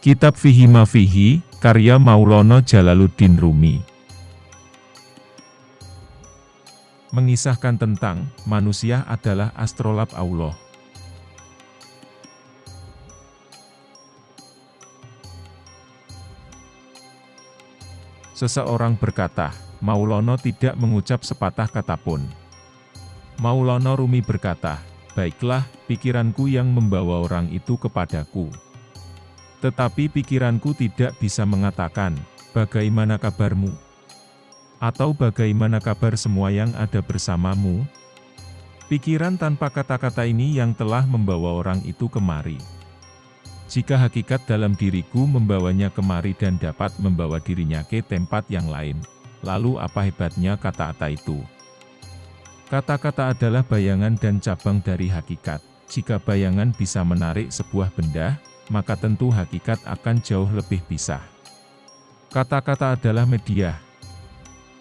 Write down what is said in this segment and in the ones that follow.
Kitab Fihi Mafihi, karya Maulana Jalaluddin Rumi. Mengisahkan tentang, manusia adalah astrolab Allah. Seseorang berkata, Maulana tidak mengucap sepatah kata pun. Maulana Rumi berkata, Baiklah, pikiranku yang membawa orang itu kepadaku. Tetapi pikiranku tidak bisa mengatakan, bagaimana kabarmu? Atau bagaimana kabar semua yang ada bersamamu? Pikiran tanpa kata-kata ini yang telah membawa orang itu kemari. Jika hakikat dalam diriku membawanya kemari dan dapat membawa dirinya ke tempat yang lain, lalu apa hebatnya kata-kata itu? Kata-kata adalah bayangan dan cabang dari hakikat. Jika bayangan bisa menarik sebuah benda, maka tentu hakikat akan jauh lebih pisah. Kata-kata adalah media.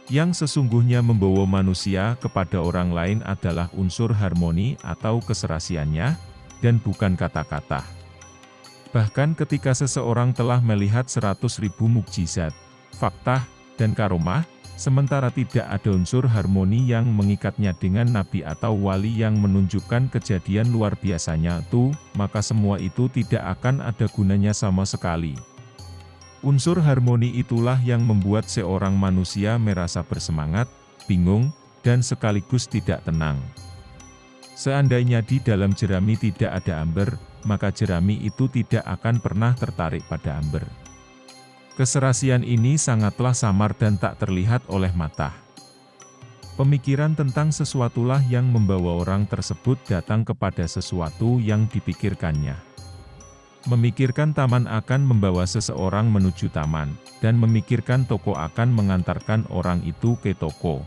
Yang sesungguhnya membawa manusia kepada orang lain adalah unsur harmoni atau keserasiannya, dan bukan kata-kata. Bahkan ketika seseorang telah melihat seratus ribu mukjizat, fakta, dan karomah, sementara tidak ada unsur harmoni yang mengikatnya dengan nabi atau wali yang menunjukkan kejadian luar biasanya itu, maka semua itu tidak akan ada gunanya sama sekali. Unsur harmoni itulah yang membuat seorang manusia merasa bersemangat, bingung, dan sekaligus tidak tenang. Seandainya di dalam jerami tidak ada amber, maka jerami itu tidak akan pernah tertarik pada amber. Keserasian ini sangatlah samar dan tak terlihat oleh mata. Pemikiran tentang sesuatulah yang membawa orang tersebut datang kepada sesuatu yang dipikirkannya. Memikirkan taman akan membawa seseorang menuju taman, dan memikirkan toko akan mengantarkan orang itu ke toko.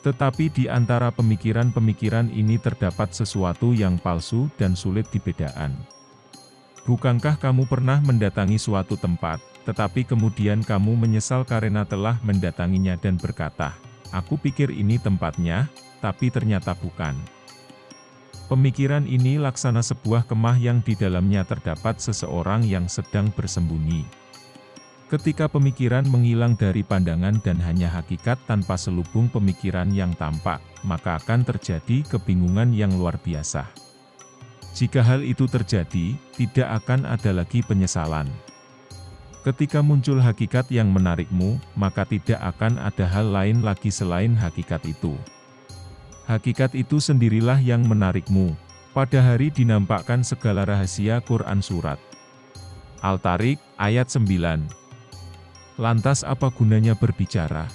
Tetapi di antara pemikiran-pemikiran ini terdapat sesuatu yang palsu dan sulit dibedakan. Bukankah kamu pernah mendatangi suatu tempat, tetapi kemudian kamu menyesal karena telah mendatanginya dan berkata, Aku pikir ini tempatnya, tapi ternyata bukan. Pemikiran ini laksana sebuah kemah yang di dalamnya terdapat seseorang yang sedang bersembunyi. Ketika pemikiran menghilang dari pandangan dan hanya hakikat tanpa selubung pemikiran yang tampak, maka akan terjadi kebingungan yang luar biasa. Jika hal itu terjadi, tidak akan ada lagi penyesalan. Ketika muncul hakikat yang menarikmu, maka tidak akan ada hal lain lagi selain hakikat itu. Hakikat itu sendirilah yang menarikmu. Pada hari dinampakkan segala rahasia Quran Surat. Al-Tariq, ayat 9. Lantas apa gunanya berbicara?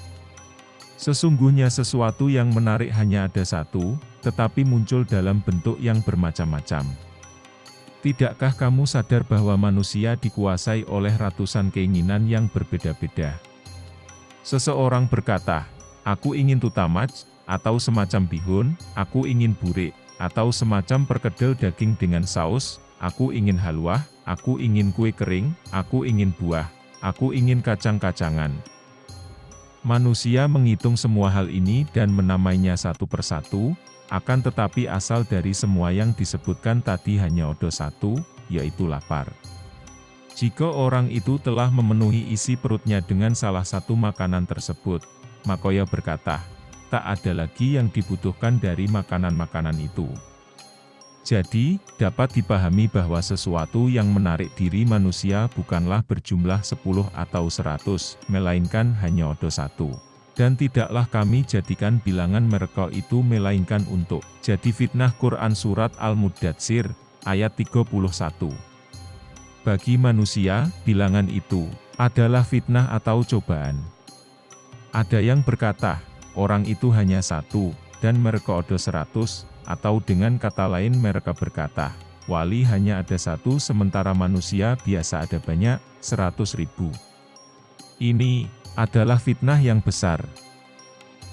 Sesungguhnya sesuatu yang menarik hanya ada satu, tetapi muncul dalam bentuk yang bermacam-macam. Tidakkah kamu sadar bahwa manusia dikuasai oleh ratusan keinginan yang berbeda-beda? Seseorang berkata, aku ingin tutamaj, atau semacam bihun, aku ingin burik, atau semacam perkedel daging dengan saus, aku ingin halwah, aku ingin kue kering, aku ingin buah, aku ingin kacang-kacangan. Manusia menghitung semua hal ini dan menamainya satu persatu, akan tetapi asal dari semua yang disebutkan tadi hanya odo satu, yaitu lapar. Jika orang itu telah memenuhi isi perutnya dengan salah satu makanan tersebut, Makoya berkata, tak ada lagi yang dibutuhkan dari makanan-makanan itu. Jadi, dapat dipahami bahwa sesuatu yang menarik diri manusia bukanlah berjumlah 10 atau 100, melainkan hanya odo satu. Dan tidaklah kami jadikan bilangan mereka itu melainkan untuk jadi fitnah Quran Surat Al-Mudatsir, ayat 31. Bagi manusia, bilangan itu adalah fitnah atau cobaan. Ada yang berkata, orang itu hanya satu, dan mereka ada seratus, atau dengan kata lain mereka berkata, wali hanya ada satu sementara manusia biasa ada banyak, seratus ribu. Ini adalah fitnah yang besar.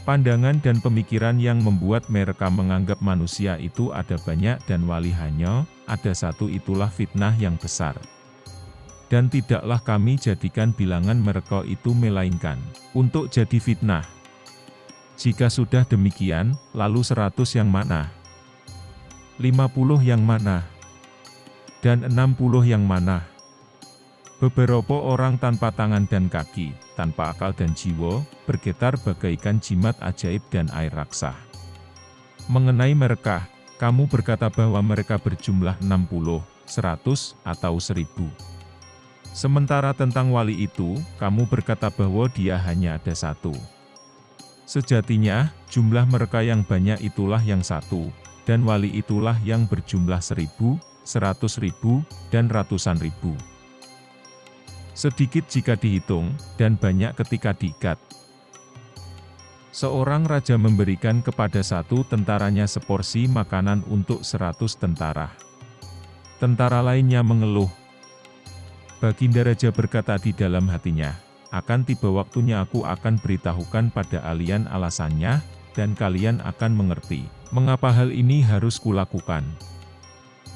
Pandangan dan pemikiran yang membuat mereka menganggap manusia itu ada banyak dan wali hanya, ada satu itulah fitnah yang besar. Dan tidaklah kami jadikan bilangan mereka itu melainkan, untuk jadi fitnah. Jika sudah demikian, lalu seratus yang mana? Lima puluh yang mana? Dan enam puluh yang mana? Beberapa orang tanpa tangan dan kaki, tanpa akal dan jiwa, bergetar bagaikan jimat ajaib dan air raksa. Mengenai mereka, kamu berkata bahwa mereka berjumlah 60, 100, atau 1000. Sementara tentang wali itu, kamu berkata bahwa dia hanya ada satu. Sejatinya, jumlah mereka yang banyak itulah yang satu, dan wali itulah yang berjumlah seribu, seratus ribu, dan ratusan ribu. Sedikit jika dihitung, dan banyak ketika diikat. Seorang raja memberikan kepada satu tentaranya seporsi makanan untuk seratus tentara. Tentara lainnya mengeluh. Baginda Raja berkata di dalam hatinya, akan tiba waktunya aku akan beritahukan pada kalian alasannya, dan kalian akan mengerti, mengapa hal ini harus kulakukan.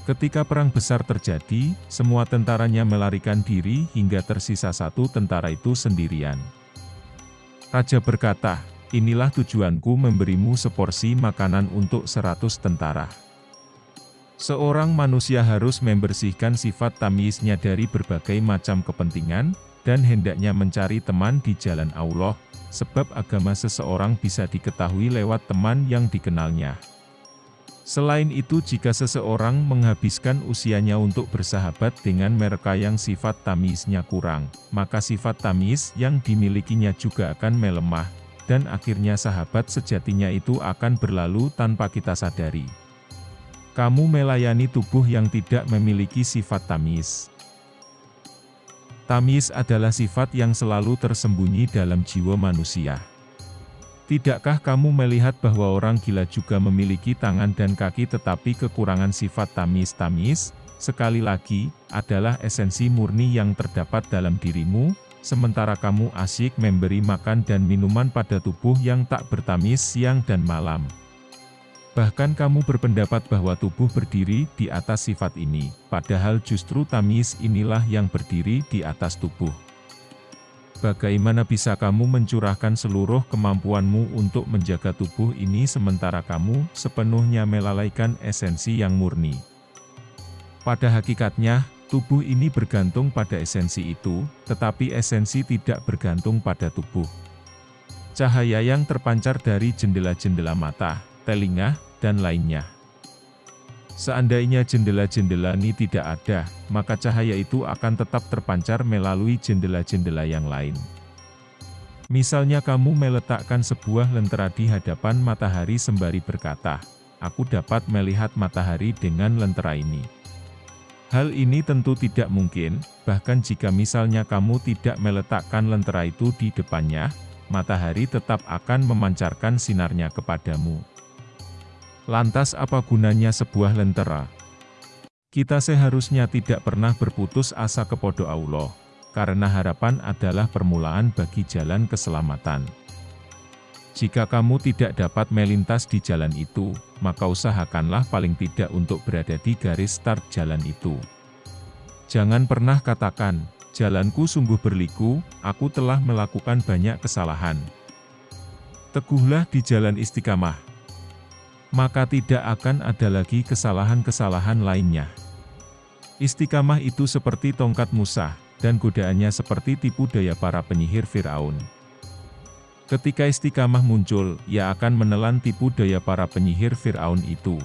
Ketika perang besar terjadi, semua tentaranya melarikan diri hingga tersisa satu tentara itu sendirian. Raja berkata, inilah tujuanku memberimu seporsi makanan untuk seratus tentara. Seorang manusia harus membersihkan sifat tamisnya dari berbagai macam kepentingan, dan hendaknya mencari teman di jalan Allah, sebab agama seseorang bisa diketahui lewat teman yang dikenalnya. Selain itu jika seseorang menghabiskan usianya untuk bersahabat dengan mereka yang sifat tamisnya kurang, maka sifat tamis yang dimilikinya juga akan melemah, dan akhirnya sahabat sejatinya itu akan berlalu tanpa kita sadari. Kamu melayani tubuh yang tidak memiliki sifat tamis. Tamis adalah sifat yang selalu tersembunyi dalam jiwa manusia. Tidakkah kamu melihat bahwa orang gila juga memiliki tangan dan kaki tetapi kekurangan sifat tamis-tamis, sekali lagi, adalah esensi murni yang terdapat dalam dirimu, sementara kamu asyik memberi makan dan minuman pada tubuh yang tak bertamis siang dan malam. Bahkan kamu berpendapat bahwa tubuh berdiri di atas sifat ini, padahal justru tamis inilah yang berdiri di atas tubuh. Bagaimana bisa kamu mencurahkan seluruh kemampuanmu untuk menjaga tubuh ini sementara kamu sepenuhnya melalaikan esensi yang murni? Pada hakikatnya, Tubuh ini bergantung pada esensi itu, tetapi esensi tidak bergantung pada tubuh. Cahaya yang terpancar dari jendela-jendela mata, telinga, dan lainnya. Seandainya jendela-jendela ini tidak ada, maka cahaya itu akan tetap terpancar melalui jendela-jendela yang lain. Misalnya kamu meletakkan sebuah lentera di hadapan matahari sembari berkata, Aku dapat melihat matahari dengan lentera ini. Hal ini tentu tidak mungkin, bahkan jika misalnya kamu tidak meletakkan lentera itu di depannya, matahari tetap akan memancarkan sinarnya kepadamu. Lantas apa gunanya sebuah lentera? Kita seharusnya tidak pernah berputus asa kepada Allah, karena harapan adalah permulaan bagi jalan keselamatan. Jika kamu tidak dapat melintas di jalan itu, maka usahakanlah paling tidak untuk berada di garis start jalan itu. Jangan pernah katakan, jalanku sungguh berliku, aku telah melakukan banyak kesalahan. Teguhlah di jalan istiqamah. Maka tidak akan ada lagi kesalahan-kesalahan lainnya. Istiqamah itu seperti tongkat Musa, dan godaannya seperti tipu daya para penyihir Fir'aun. Ketika istiqamah muncul, ia akan menelan tipu daya para penyihir Fir'aun itu.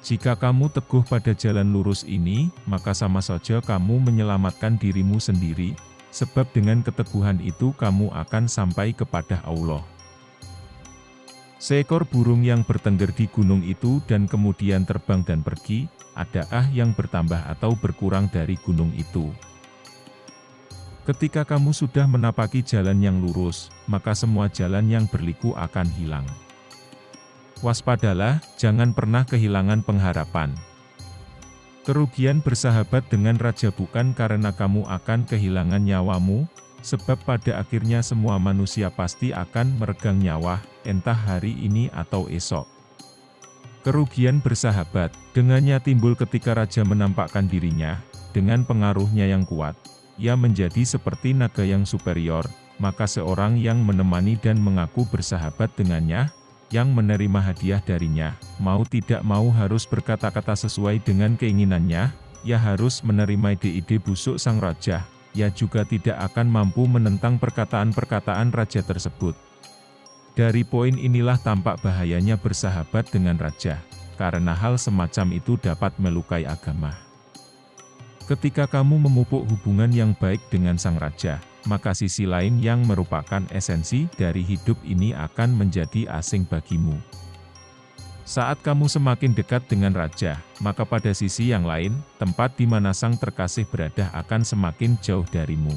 Jika kamu teguh pada jalan lurus ini, maka sama saja kamu menyelamatkan dirimu sendiri, sebab dengan keteguhan itu kamu akan sampai kepada Allah. Seekor burung yang bertengger di gunung itu dan kemudian terbang dan pergi, adakah yang bertambah atau berkurang dari gunung itu? Ketika kamu sudah menapaki jalan yang lurus, maka semua jalan yang berliku akan hilang. Waspadalah, jangan pernah kehilangan pengharapan. Kerugian bersahabat dengan raja bukan karena kamu akan kehilangan nyawamu, sebab pada akhirnya semua manusia pasti akan meregang nyawa, entah hari ini atau esok. Kerugian bersahabat, dengannya timbul ketika raja menampakkan dirinya, dengan pengaruhnya yang kuat, ia menjadi seperti naga yang superior, maka seorang yang menemani dan mengaku bersahabat dengannya, yang menerima hadiah darinya, mau tidak mau harus berkata-kata sesuai dengan keinginannya, ia harus menerima ide-ide busuk sang raja, ia juga tidak akan mampu menentang perkataan-perkataan raja tersebut. Dari poin inilah tampak bahayanya bersahabat dengan raja, karena hal semacam itu dapat melukai agama. Ketika kamu memupuk hubungan yang baik dengan sang raja, maka sisi lain yang merupakan esensi dari hidup ini akan menjadi asing bagimu. Saat kamu semakin dekat dengan raja, maka pada sisi yang lain, tempat di mana sang terkasih berada akan semakin jauh darimu.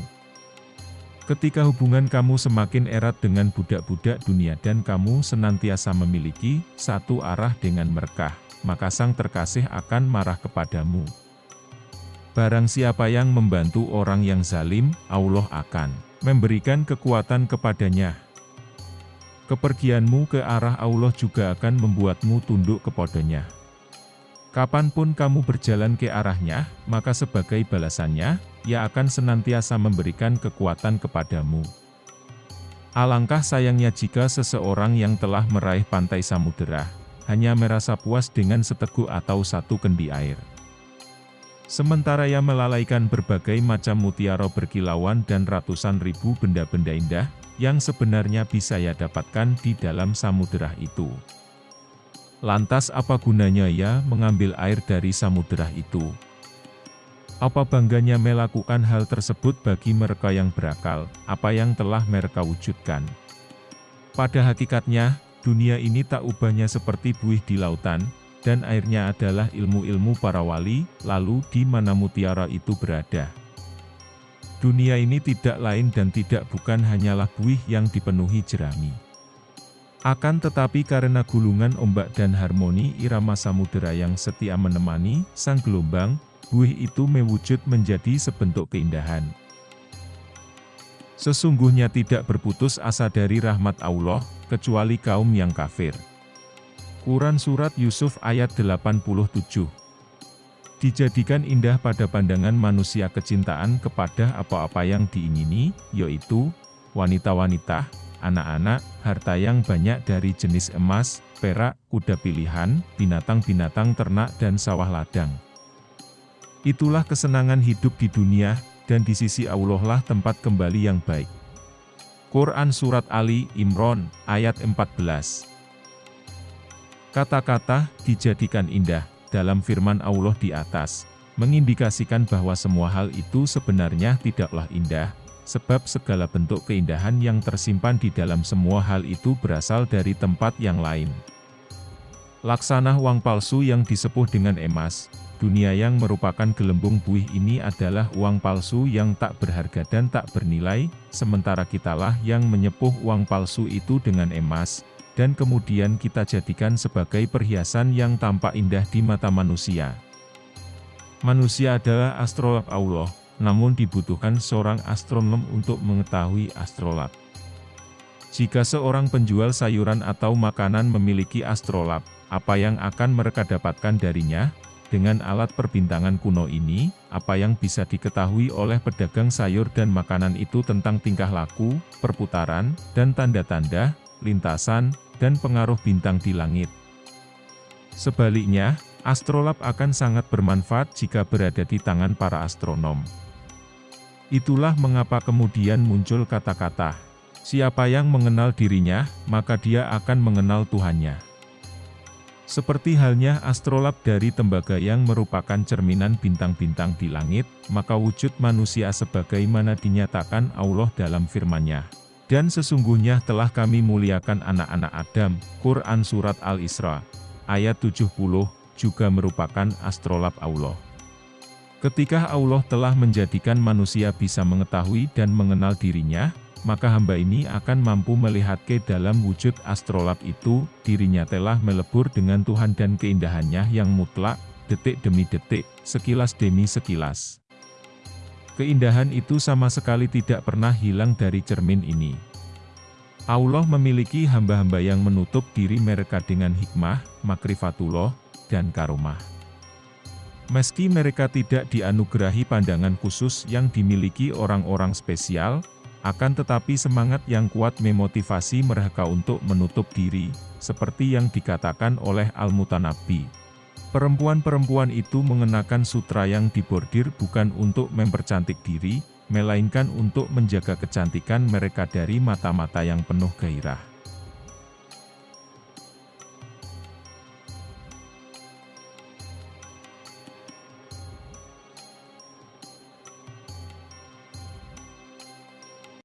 Ketika hubungan kamu semakin erat dengan budak-budak dunia dan kamu senantiasa memiliki satu arah dengan mereka, maka sang terkasih akan marah kepadamu. Barang siapa yang membantu orang yang zalim, Allah akan memberikan kekuatan kepadanya, Kepergianmu ke arah Allah juga akan membuatmu tunduk kepadanya. Kapan pun kamu berjalan ke arahnya, maka sebagai balasannya, ia akan senantiasa memberikan kekuatan kepadamu. Alangkah sayangnya jika seseorang yang telah meraih pantai samudera, hanya merasa puas dengan seteguk atau satu kendi air. Sementara ia melalaikan berbagai macam mutiara berkilauan dan ratusan ribu benda-benda indah, yang sebenarnya bisa ia dapatkan di dalam samudera itu. Lantas apa gunanya ia mengambil air dari samudera itu? Apa bangganya melakukan hal tersebut bagi mereka yang berakal, apa yang telah mereka wujudkan? Pada hakikatnya, dunia ini tak ubahnya seperti buih di lautan, dan airnya adalah ilmu-ilmu para wali, lalu di mana mutiara itu berada. Dunia ini tidak lain dan tidak bukan hanyalah buih yang dipenuhi jerami. Akan tetapi karena gulungan ombak dan harmoni irama samudera yang setia menemani sang gelombang, buih itu mewujud menjadi sebentuk keindahan. Sesungguhnya tidak berputus asa dari rahmat Allah, kecuali kaum yang kafir. Quran Surat Yusuf ayat 87 dijadikan indah pada pandangan manusia kecintaan kepada apa-apa yang diingini, yaitu, wanita-wanita, anak-anak, harta yang banyak dari jenis emas, perak, kuda pilihan, binatang-binatang ternak dan sawah ladang. Itulah kesenangan hidup di dunia, dan di sisi Allah lah tempat kembali yang baik. Quran Surat Ali Imran, ayat 14 Kata-kata, dijadikan indah, dalam firman Allah di atas, mengindikasikan bahwa semua hal itu sebenarnya tidaklah indah, sebab segala bentuk keindahan yang tersimpan di dalam semua hal itu berasal dari tempat yang lain. Laksana uang palsu yang disepuh dengan emas, dunia yang merupakan gelembung buih ini adalah uang palsu yang tak berharga dan tak bernilai, sementara kitalah yang menyepuh uang palsu itu dengan emas, dan kemudian kita jadikan sebagai perhiasan yang tampak indah di mata manusia. Manusia adalah astrolab Allah, namun dibutuhkan seorang astronom untuk mengetahui astrolab. Jika seorang penjual sayuran atau makanan memiliki astrolab, apa yang akan mereka dapatkan darinya? Dengan alat perbintangan kuno ini, apa yang bisa diketahui oleh pedagang sayur dan makanan itu tentang tingkah laku, perputaran, dan tanda-tanda, lintasan, dan pengaruh bintang di langit. Sebaliknya, astrolab akan sangat bermanfaat jika berada di tangan para astronom. Itulah mengapa kemudian muncul kata-kata, siapa yang mengenal dirinya, maka dia akan mengenal Tuhannya. Seperti halnya astrolab dari tembaga yang merupakan cerminan bintang-bintang di langit, maka wujud manusia sebagaimana dinyatakan Allah dalam firman-Nya. Dan sesungguhnya telah kami muliakan anak-anak Adam, Quran Surat Al-Isra, ayat 70, juga merupakan astrolab Allah. Ketika Allah telah menjadikan manusia bisa mengetahui dan mengenal dirinya, maka hamba ini akan mampu melihat ke dalam wujud astrolab itu, dirinya telah melebur dengan Tuhan dan keindahannya yang mutlak, detik demi detik, sekilas demi sekilas. Keindahan itu sama sekali tidak pernah hilang dari cermin ini. Allah memiliki hamba-hamba yang menutup diri mereka dengan hikmah, makrifatullah, dan karomah. Meski mereka tidak dianugerahi pandangan khusus yang dimiliki orang-orang spesial, akan tetapi semangat yang kuat memotivasi mereka untuk menutup diri, seperti yang dikatakan oleh Al-Mutanabbi. Perempuan-perempuan itu mengenakan sutra yang dibordir bukan untuk mempercantik diri, melainkan untuk menjaga kecantikan mereka dari mata-mata yang penuh gairah.